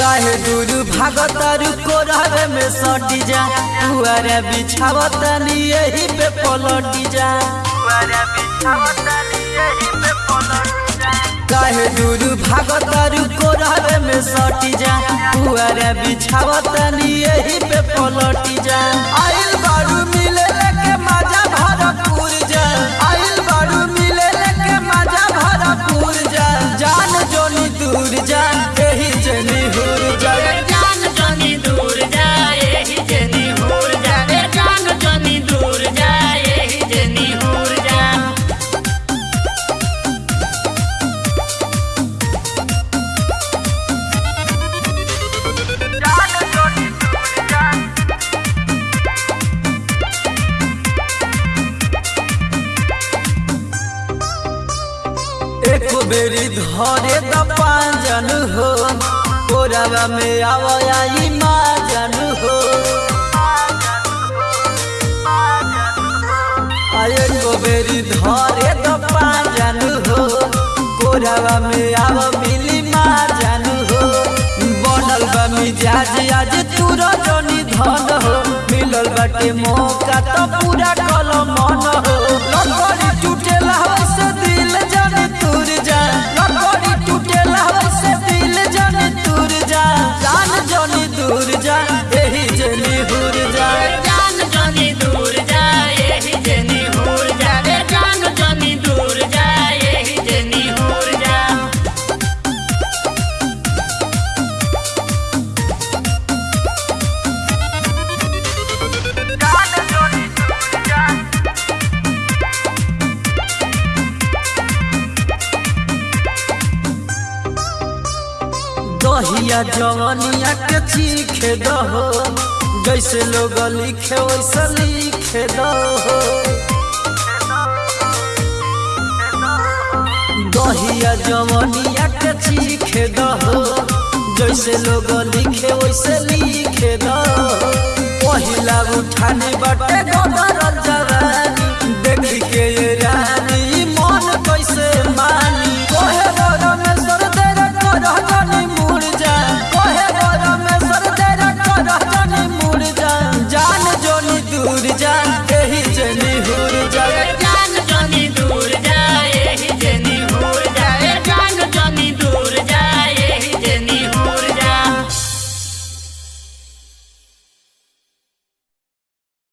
काहे दूर भागतारू कोरहरे में सटी जा। पुआरा बिछावत नी यही पे पलटी जा। पुआरा बिछावत नी यही पे पलटी जा। काहे दूर भागतारू कोरहरे में सटी जा। पुआरा बिछावत नी यही पे पलटी एक बेरी धरे द पांजन हो कोरावा में आवई माजन हो एक बेरी धरे द पांजन हो कोरावा में आव मिली माजन हो बनल बा मिजाज आज तूर जनी धन हो मिलल बाटे मौका तो पूरा कल मन दहिया जवनिया के चीखे दहो जैसे लोग लिखे, वैसे लिखे दहो दहिया जवनिया के चीखे दहो जैसे लोग लिखे, वैसे लिखे दहो पहिला उठाने बाटे गदर